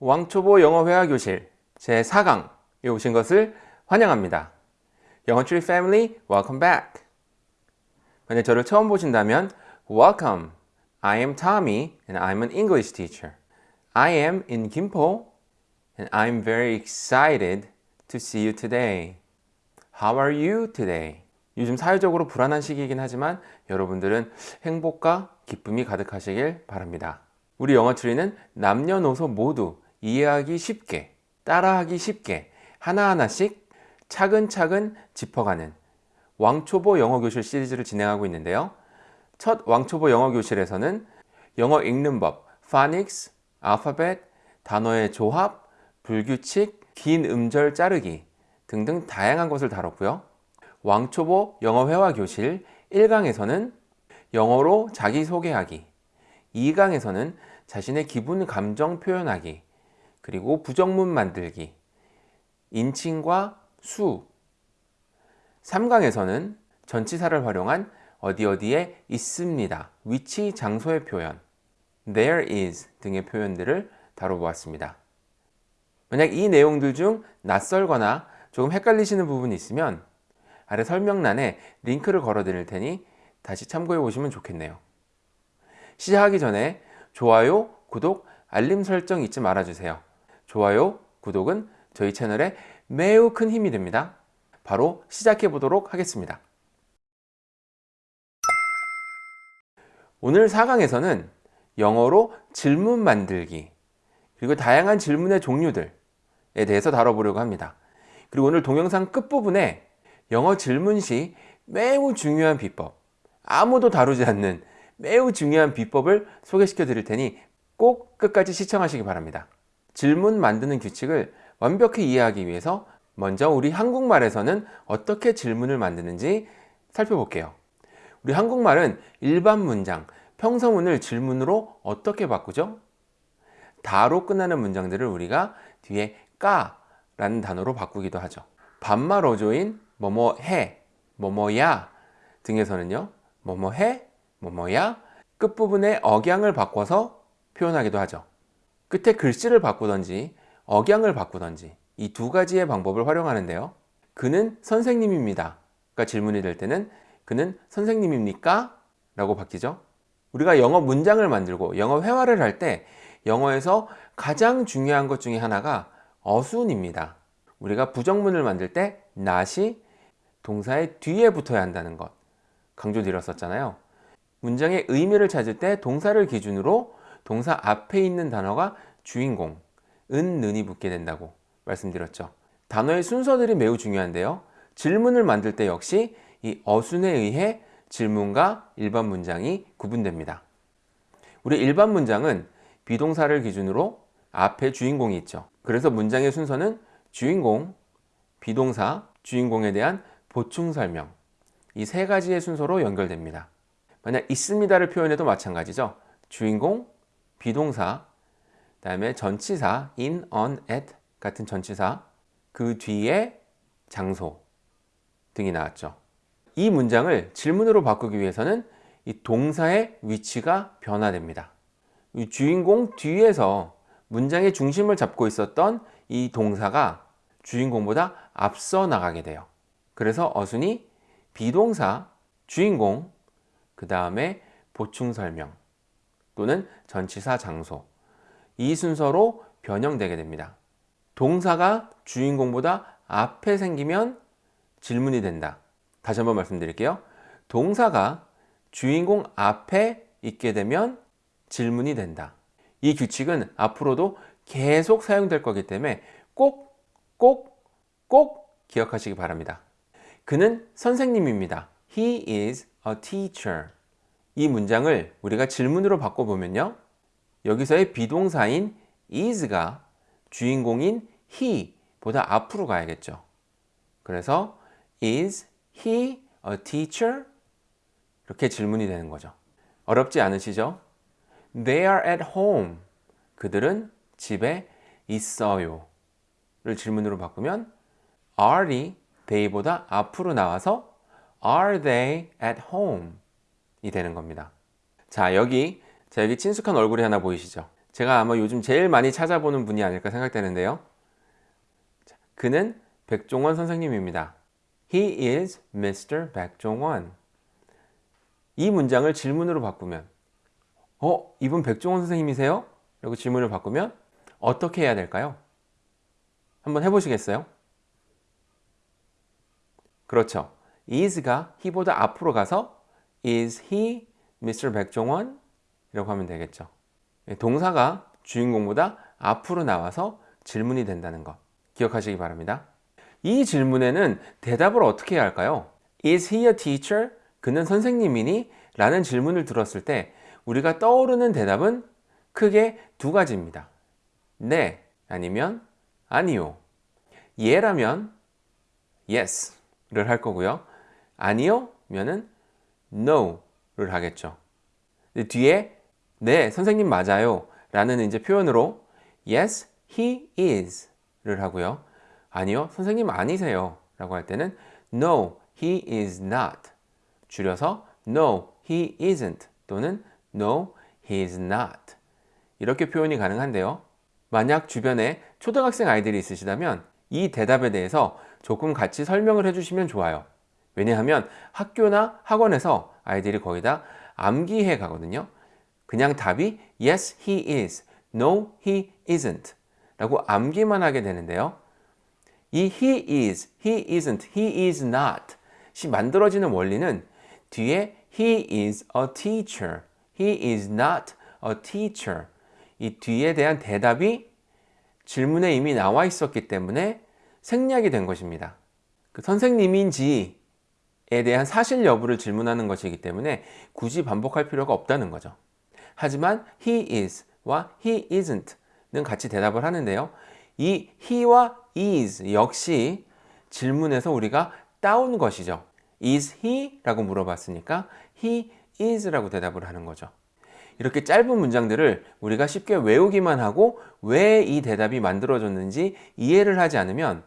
왕초보 영어 회화 교실 제4강에 오신 것을 환영합니다. 영어트리 패밀리 welcome back. 만약 저를 처음 보신다면 welcome. I am Tommy and I'm an English teacher. I am in Gimpo and I'm very excited to see you today. How are you today? 요즘 사회적으로 불안한 시기이긴 하지만 여러분들은 행복과 기쁨이 가득하시길 바랍니다. 우리 영어 트리는 남녀노소 모두 이해하기 쉽게, 따라하기 쉽게 하나하나씩 차근차근 짚어가는 왕초보 영어교실 시리즈를 진행하고 있는데요. 첫 왕초보 영어교실에서는 영어 읽는 법, 파닉스, 알파벳, 단어의 조합, 불규칙, 긴 음절 자르기 등등 다양한 것을 다뤘고요. 왕초보 영어 회화 교실 1강에서는 영어로 자기소개하기 2강에서는 자신의 기분 감정 표현하기 그리고 부정문 만들기 인칭과 수. 3강에서는 전치사를 활용한 어디 어디에 있습니다. 위치 장소의 표현 there is 등의 표현들을 다뤄보았습니다. 만약 이 내용들 중 낯설거나 조금 헷갈리시는 부분이 있으면 아래 설명란에 링크를 걸어 드릴 테니 다시 참고해 보시면 좋겠네요. 시작하기 전에 좋아요, 구독, 알림 설정 잊지 말아주세요 좋아요, 구독은 저희 채널에 매우 큰 힘이 됩니다. 바로 시작해 보도록 하겠습니다. 오늘 4강에서는 영어로 질문 만들기 그리고 다양한 질문의 종류들에 대해서 다뤄보려고 합니다. 그리고 오늘 동영상 끝부분에 영어 질문 시 매우 중요한 비법 아무도 다루지 않는 매우 중요한 비법을 소개시켜 드릴 테니 꼭 끝까지 시청하시기 바랍니다 질문 만드는 규칙을 완벽히 이해하기 위해서 먼저 우리 한국말에서는 어떻게 질문을 만드는지 살펴볼게요. 우리 한국말은 일반 문장, 평서문을 질문으로 어떻게 바꾸죠? 다로 끝나는 문장들을 우리가 뒤에 까 라는 단어로 바꾸기도 하죠. 반말 어조인 뭐뭐 해, 뭐뭐야 등에서는요 뭐뭐 해, 뭐뭐야 끝부분에 억양을 바꿔서 표현하기도 하죠 끝에 글씨를 바꾸던지 억양을 바꾸던지 이 두 가지의 방법을 활용하는데요. 그는 선생님입니다. 가 질문이 될 때는 그는 선생님입니까? 라고 바뀌죠. 우리가 영어 문장을 만들고 영어 회화를 할 때 영어에서 가장 중요한 것 중에 하나가 어순입니다. 우리가 부정문을 만들 때 not이 동사의 뒤에 붙어야 한다는 것. 강조드렸었잖아요. 문장의 의미를 찾을 때 동사를 기준으로 동사 앞에 있는 단어가 주인공, 은, 는이 붙게 된다고 말씀드렸죠. 단어의 순서들이 매우 중요한데요. 질문을 만들 때 역시 이 어순에 의해 질문과 일반 문장이 구분됩니다. 우리 일반 문장은 비동사를 기준으로 앞에 주인공이 있죠. 그래서 문장의 순서는 주인공, 비동사, 주인공에 대한 보충 설명. 이 세 가지의 순서로 연결됩니다. 만약 있습니다를 표현해도 마찬가지죠. 주인공, 비동사, 그 다음에 전치사 in, on, at 같은 전치사 그 뒤에 장소 등이 나왔죠. 이 문장을 질문으로 바꾸기 위해서는 이 동사의 위치가 변화됩니다. 이 주인공 뒤에서 문장의 중심을 잡고 있었던 이 동사가 주인공보다 앞서 나가게 돼요. 그래서 어순이 비동사, 주인공, 그 다음에 보충 설명 또는 전치사 장소 이 순서로 변형되게 됩니다 동사가 주인공보다 앞에 생기면 질문이 된다 다시 한번 말씀드릴게요 동사가 주인공 앞에 있게 되면 질문이 된다 이 규칙은 앞으로도 계속 사용될 거기 때문에 꼭 꼭, 꼭 기억하시기 바랍니다. 그는 선생님입니다. He is a teacher. 이 문장을 우리가 질문으로 바꿔보면요. 여기서의 비동사인 is가 주인공인 he 보다 앞으로 가야겠죠. 그래서 is he a teacher? 이렇게 질문이 되는 거죠. 어렵지 않으시죠? They are at home. 그들은 집에 있어요. 를 질문으로 바꾸면 are이 they보다 앞으로 나와서 are they at home 이 되는 겁니다 자 여기 자 여기 친숙한 얼굴이 하나 보이시죠 제가 아마 요즘 제일 많이 찾아보는 분이 아닐까 생각되는데요. 자, 그는 백종원 선생님입니다. He is Mr. 백종원. 이 문장을 질문으로 바꾸면 어? 이분 백종원 선생님이세요? 라고 질문을 바꾸면 어떻게 해야 될까요? 한번 해보시겠어요? 그렇죠. is가 he보다 앞으로 가서 is he Mr. 백종원? 이라고 하면 되겠죠. 동사가 주인공보다 앞으로 나와서 질문이 된다는 것 기억하시기 바랍니다. 이 질문에는 대답을 어떻게 해야 할까요? Is he a teacher? 그는 선생님이니? 라는 질문을 들었을 때 우리가 떠오르는 대답은 크게 두 가지입니다. 네 아니면 아니요. 예라면 yes를 할 거고요. 아니요 면은 no를 하겠죠. 뒤에 네 선생님 맞아요 라는 이제 표현으로 yes he is 를 하고요. 아니요 선생님 아니세요 라고 할 때는 no he is not 줄여서 no he isn't 또는 no he is not 이렇게 표현이 가능한데요. 만약 주변에 초등학생 아이들이 있으시다면 이 대답에 대해서 조금 같이 설명을 해주시면 좋아요. 왜냐하면 학교나 학원에서 아이들이 거의 다 암기해 가거든요. 그냥 답이 yes he is, no he isn't 라고 암기만 하게 되는데요. 이 he is, he isn't, he is not 이 만들어지는 원리는 뒤에 he is a teacher, he is not a teacher 이 뒤에 대한 대답이 질문에 이미 나와 있었기 때문에 생략이 된 것입니다. 그 선생님인지에 대한 사실 여부를 질문하는 것이기 때문에 굳이 반복할 필요가 없다는 거죠. 하지만 he is와 he isn't는 같이 대답을 하는데요. 이 he와 is 역시 질문에서 우리가 따온 것이죠. is he? 라고 물어봤으니까 he is 라고 대답을 하는 거죠. 이렇게 짧은 문장들을 우리가 쉽게 외우기만 하고 왜 이 대답이 만들어졌는지 이해를 하지 않으면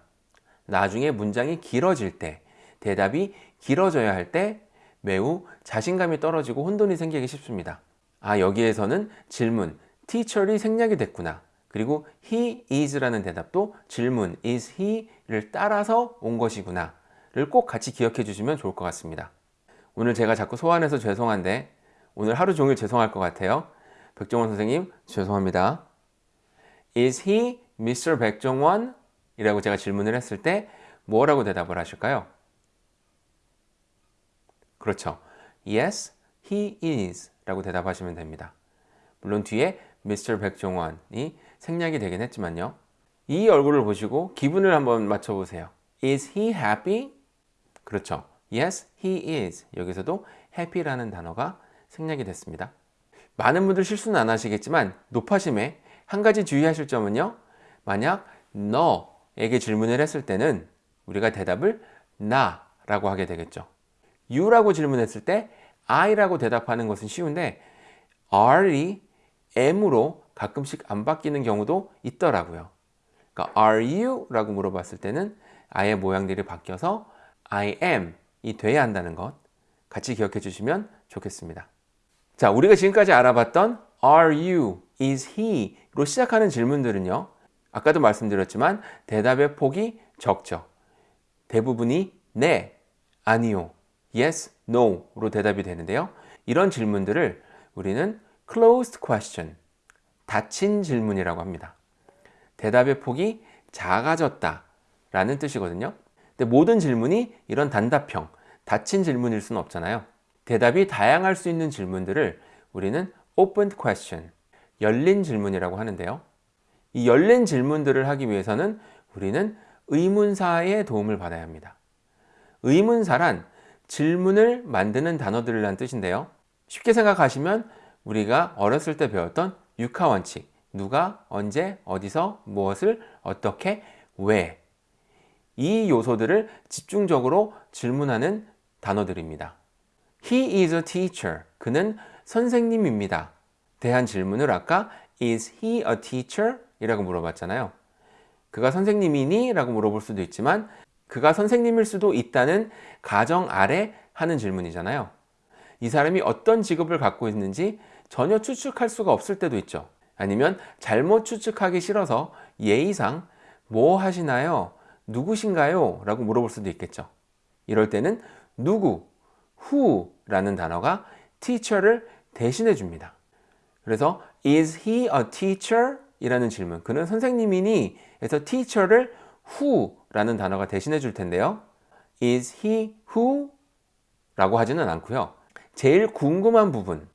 나중에 문장이 길어질 때 대답이 길어져야 할 때 매우 자신감이 떨어지고 혼돈이 생기기 쉽습니다. 아 여기에서는 질문 teacher이 생략이 됐구나. 그리고 he is라는 대답도 질문 is he를 따라서 온 것이구나 를 꼭 같이 기억해 주시면 좋을 것 같습니다. 오늘 제가 자꾸 소환해서 죄송한데 오늘 하루 종일 죄송할 것 같아요. 백종원 선생님 죄송합니다. Is he Mr. 백종원? 이라고 제가 질문을 했을 때 뭐라고 대답을 하실까요? 그렇죠. Yes, he is 라고 대답하시면 됩니다. 물론 뒤에 Mr. 백종원이 생략이 되긴 했지만요. 이 얼굴을 보시고 기분을 한번 맞춰보세요. Is he happy? 그렇죠. Yes, he is. 여기서도 happy라는 단어가 생략이 됐습니다. 많은 분들 실수는 안 하시겠지만 높아심에 한 가지 주의하실 점은요. 만약 너에게 질문을 했을 때는 우리가 대답을 나라고 하게 되겠죠. You라고 질문했을 때 I라고 대답하는 것은 쉬운데 R이 M으로 가끔씩 안 바뀌는 경우도 있더라고요. 그러니까 Are you? 라고 물어봤을 때는 아의 모양들이 바뀌어서 I am 이 돼야 한다는 것 같이 기억해 주시면 좋겠습니다. 자, 우리가 지금까지 알아봤던 Are you, is he로 시작하는 질문들은요. 아까도 말씀드렸지만 대답의 폭이 적죠. 대부분이 네, 아니요, yes, no로 대답이 되는데요. 이런 질문들을 우리는 closed question, 닫힌 질문이라고 합니다. 대답의 폭이 작아졌다 라는 뜻이거든요. 근데 모든 질문이 이런 단답형, 닫힌 질문일 수는 없잖아요. 대답이 다양할 수 있는 질문들을 우리는 open question, 열린 질문이라고 하는데요. 이 열린 질문들을 하기 위해서는 우리는 의문사의 도움을 받아야 합니다. 의문사란 질문을 만드는 단어들이란 뜻인데요. 쉽게 생각하시면 우리가 어렸을 때 배웠던 육하 원칙, 누가, 언제, 어디서, 무엇을, 어떻게, 왜. 이 요소들을 집중적으로 질문하는 단어들입니다. He is a teacher. 그는 선생님입니다. 대한 질문을 아까 Is he a teacher? 이라고 물어봤잖아요. 그가 선생님이니? 라고 물어볼 수도 있지만 그가 선생님일 수도 있다는 가정 아래 하는 질문이잖아요. 이 사람이 어떤 직업을 갖고 있는지 전혀 추측할 수가 없을 때도 있죠. 아니면 잘못 추측하기 싫어서 예의상 뭐 하시나요? 누구신가요? 라고 물어볼 수도 있겠죠. 이럴 때는 누구, who라는 단어가 teacher를 대신해 줍니다. 그래서 is he a teacher? 이라는 질문. 그는 선생님이니? 에서 teacher를 who 라는 단어가 대신해 줄 텐데요. is he who? 라고 하지는 않고요. 제일 궁금한 부분,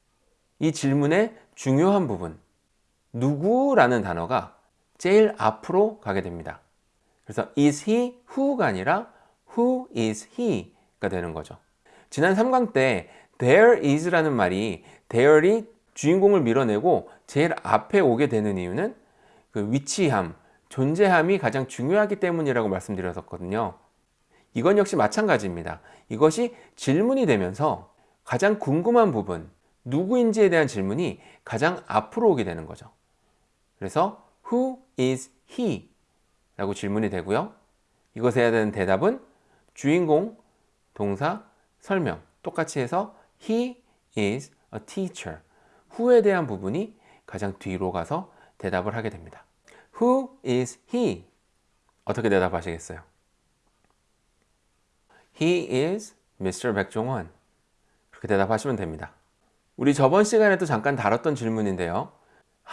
이 질문의 중요한 부분, 누구라는 단어가 제일 앞으로 가게 됩니다. 그래서 is he who가 아니라 who is he가 되는 거죠. 지난 3강 때 there is라는 말이 there이 주인공을 밀어내고 제일 앞에 오게 되는 이유는 그 위치함, 존재함이 가장 중요하기 때문이라고 말씀드렸었거든요. 이건 역시 마찬가지입니다. 이것이 질문이 되면서 가장 궁금한 부분, 누구인지에 대한 질문이 가장 앞으로 오게 되는 거죠. 그래서 Who is he? 라고 질문이 되고요. 이것에 해야 되는 대답은 주인공, 동사, 설명 똑같이 해서 He is a teacher. who에 대한 부분이 가장 뒤로 가서 대답을 하게 됩니다. Who is he? 어떻게 대답하시겠어요? He is Mr. 백종원. 그렇게 대답하시면 됩니다. 우리 저번 시간에도 잠깐 다뤘던 질문인데요.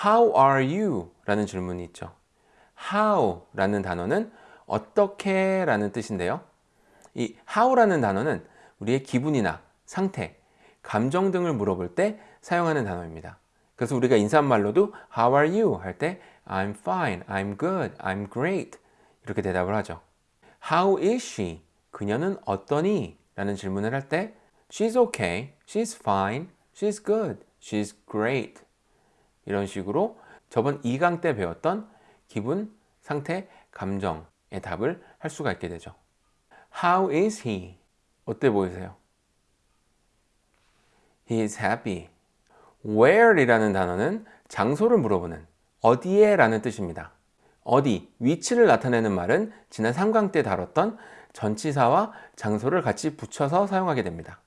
How are you? 라는 질문이 있죠. How 라는 단어는 어떻게 라는 뜻인데요. 이 how라는 단어는 우리의 기분이나 상태, 감정 등을 물어볼 때 사용하는 단어입니다. 그래서 우리가 인사말로도 How are you? 할 때 I'm fine, I'm good, I'm great 이렇게 대답을 하죠. How is she? 그녀는 어떠니? 라는 질문을 할 때 She's okay, she's fine, she's good, she's great 이런 식으로 저번 2강 때 배웠던 기분, 상태, 감정의 답을 할 수가 있게 되죠. How is he? 어때 보이세요? He is happy. Where 이라는 단어는 장소를 물어보는 어디에 라는 뜻입니다. 어디, 위치를 나타내는 말은 지난 3강 때 다뤘던 전치사와 장소를 같이 붙여서 사용하게 됩니다.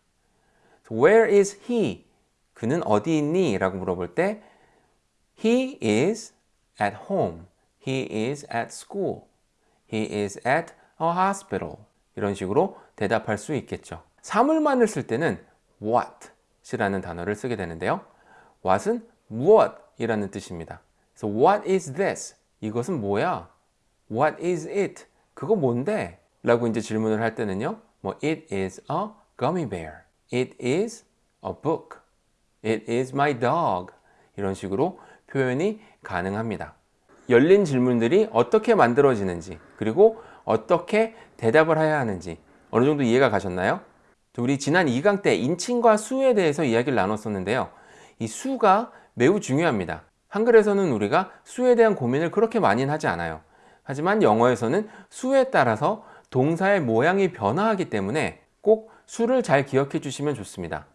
Where is he? 그는 어디 있니? 라고 물어볼 때 He is at home. He is at school. He is at a hospital. 이런 식으로 대답할 수 있겠죠. 사물만을 쓸 때는 what이라는 단어를 쓰게 되는데요. what은 무엇이라는 뜻입니다. 그래서 what is this? 이것은 뭐야? What is it? 그거 뭔데? 라고 이제 질문을 할 때는요. 뭐 it is a gummy bear. It is a book. It is my dog. 이런 식으로 표현이 가능합니다. 열린 질문들이 어떻게 만들어지는지 그리고 어떻게 대답을 해야 하는지 어느 정도 이해가 가셨나요? 우리 지난 2강 때 인칭과 수에 대해서 이야기를 나눴었는데요. 이 수가 매우 중요합니다. 한글에서는 우리가 수에 대한 고민을 그렇게 많이는 하지 않아요. 하지만 영어에서는 수에 따라서 동사의 모양이 변화하기 때문에 꼭 수를 잘 기억해 주시면 좋습니다.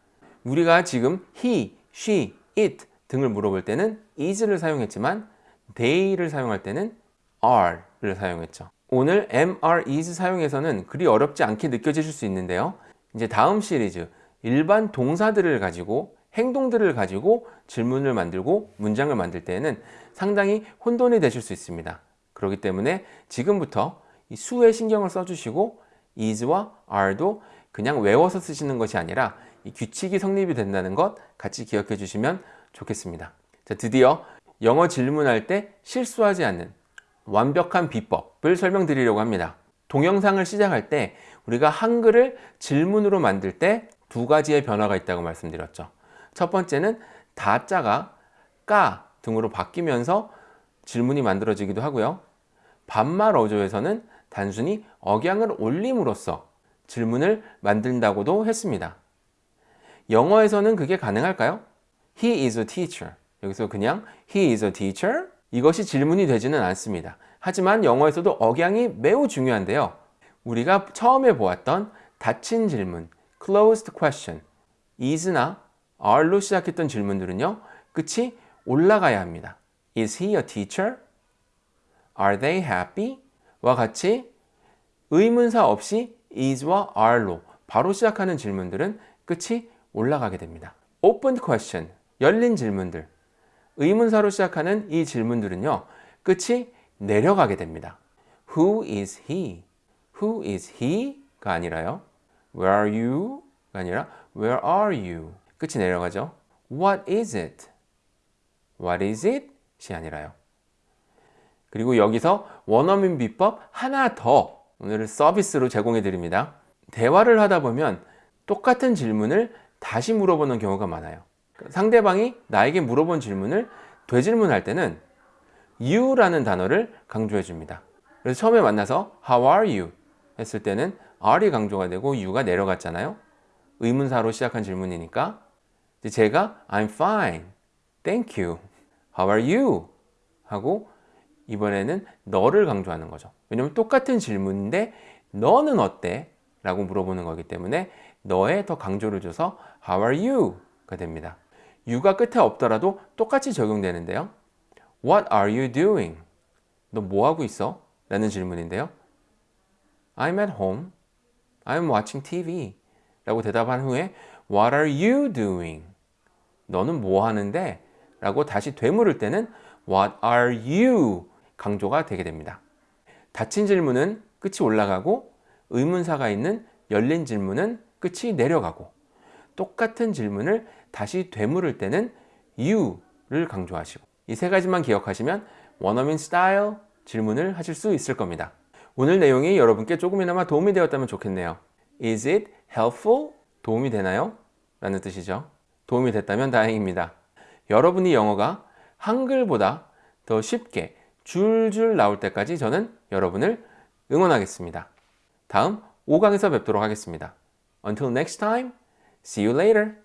우리가 지금 he, she, it 등을 물어볼 때는 is를 사용했지만 they를 사용할 때는 are를 사용했죠. 오늘 are, is 사용해서는 그리 어렵지 않게 느껴지실 수 있는데요. 이제 다음 시리즈 일반 동사들을 가지고 행동들을 가지고 질문을 만들고 문장을 만들 때에는 상당히 혼돈이 되실 수 있습니다. 그렇기 때문에 지금부터 이 수에 신경을 써주시고 is와 are도 그냥 외워서 쓰시는 것이 아니라 이 규칙이 성립이 된다는 것 같이 기억해 주시면 좋겠습니다. 자, 드디어 영어 질문할 때 실수하지 않는 완벽한 비법을 설명드리려고 합니다. 동영상을 시작할 때 우리가 한글을 질문으로 만들 때 두 가지의 변화가 있다고 말씀드렸죠. 첫 번째는 다자가 까 등으로 바뀌면서 질문이 만들어지기도 하고요. 반말 어조에서는 단순히 억양을 올림으로써 질문을 만든다고도 했습니다. 영어에서는 그게 가능할까요? He is a teacher. 여기서 그냥 He is a teacher? 이것이 질문이 되지는 않습니다. 하지만 영어에서도 억양이 매우 중요한데요. 우리가 처음에 보았던 닫힌 질문, closed question, is나 are로 시작했던 질문들은요. 끝이 올라가야 합니다. Is he a teacher? Are they happy? 와 같이 의문사 없이 is와 are로 바로 시작하는 질문들은 끝이 올라가게 됩니다. open question, 열린 질문들. 의문사로 시작하는 이 질문들은요. 끝이 내려가게 됩니다. Who is he? Who is he?가 아니라요. Where are you? 가 아니라 Where are you? 끝이 내려가죠. What is it? What is it? 이 아니라요. 그리고 여기서 원어민 비법 하나 더 오늘 서비스로 제공해 드립니다. 대화를 하다 보면 똑같은 질문을 다시 물어보는 경우가 많아요. 상대방이 나에게 물어본 질문을 되질문할 때는 you라는 단어를 강조해 줍니다. 그래서 처음에 만나서 how are you 했을 때는 are이 강조가 되고 you가 내려갔잖아요. 의문사로 시작한 질문이니까 제가 I'm fine, thank you, how are you 하고 이번에는 너를 강조하는 거죠. 왜냐면 똑같은 질문인데 너는 어때? 라고 물어보는 거기 때문에 너에 더 강조를 줘서 How are you? 가 됩니다. you가 끝에 없더라도 똑같이 적용되는데요. What are you doing? 너 뭐 하고 있어? 라는 질문인데요. I'm at home. I'm watching TV. 라고 대답한 후에 What are you doing? 너는 뭐 하는데? 라고 다시 되물을 때는 What are you? 강조가 되게 됩니다. 닫힌 질문은 끝이 올라가고 의문사가 있는 열린 질문은 끝이 내려가고 똑같은 질문을 다시 되물을 때는 you를 강조하시고 이 세 가지만 기억하시면 원어민 스타일 질문을 하실 수 있을 겁니다. 오늘 내용이 여러분께 조금이나마 도움이 되었다면 좋겠네요. Is it helpful? 도움이 되나요? 라는 뜻이죠. 도움이 됐다면 다행입니다. 여러분이 영어가 한글보다 더 쉽게 줄줄 나올 때까지 저는 여러분을 응원하겠습니다. 다음 5강에서 뵙도록 하겠습니다. Until next time, see you later.